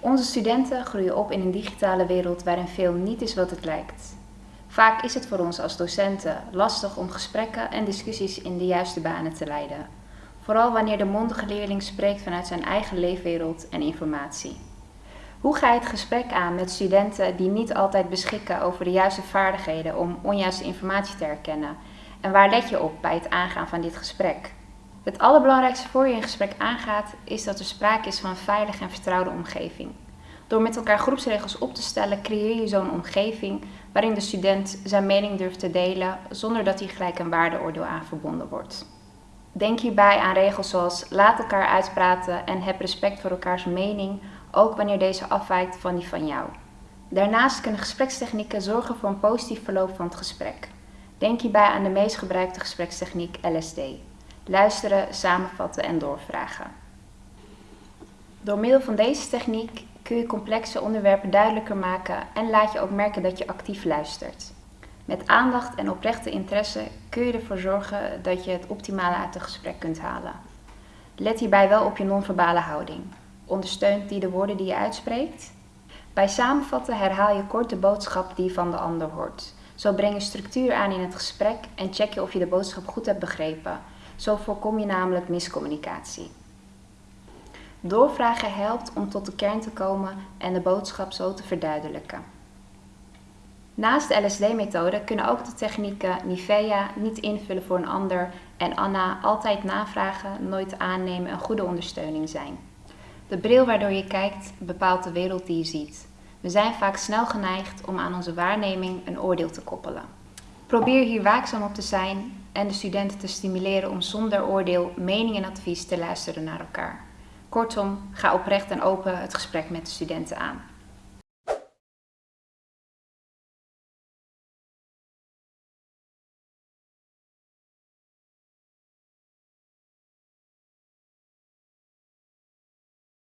Onze studenten groeien op in een digitale wereld waarin veel niet is wat het lijkt. Vaak is het voor ons als docenten lastig om gesprekken en discussies in de juiste banen te leiden. Vooral wanneer de mondige leerling spreekt vanuit zijn eigen leefwereld en informatie. Hoe ga je het gesprek aan met studenten die niet altijd beschikken over de juiste vaardigheden om onjuiste informatie te herkennen? En waar let je op bij het aangaan van dit gesprek? Het allerbelangrijkste voor je een gesprek aangaat is dat er sprake is van een veilige en vertrouwde omgeving. Door met elkaar groepsregels op te stellen creëer je zo'n omgeving waarin de student zijn mening durft te delen zonder dat hij gelijk een waardeoordeel aan verbonden wordt. Denk hierbij aan regels zoals laat elkaar uitpraten en heb respect voor elkaars mening, ook wanneer deze afwijkt van die van jou. Daarnaast kunnen gesprekstechnieken zorgen voor een positief verloop van het gesprek. Denk hierbij aan de meest gebruikte gesprekstechniek LSD. Luisteren, samenvatten en doorvragen. Door middel van deze techniek kun je complexe onderwerpen duidelijker maken en laat je ook merken dat je actief luistert. Met aandacht en oprechte interesse kun je ervoor zorgen dat je het optimale uit het gesprek kunt halen. Let hierbij wel op je non-verbale houding. Ondersteunt die de woorden die je uitspreekt? Bij samenvatten herhaal je kort de boodschap die van de ander hoort. Zo breng je structuur aan in het gesprek en check je of je de boodschap goed hebt begrepen. Zo voorkom je namelijk miscommunicatie. Doorvragen helpt om tot de kern te komen en de boodschap zo te verduidelijken. Naast de LSD-methode kunnen ook de technieken Nivea, niet invullen voor een ander en Anna, altijd navragen, nooit aannemen een goede ondersteuning zijn. De bril waardoor je kijkt bepaalt de wereld die je ziet. We zijn vaak snel geneigd om aan onze waarneming een oordeel te koppelen. Probeer hier waakzaam op te zijn en de studenten te stimuleren om zonder oordeel, mening en advies te luisteren naar elkaar. Kortom, ga oprecht en open het gesprek met de studenten aan.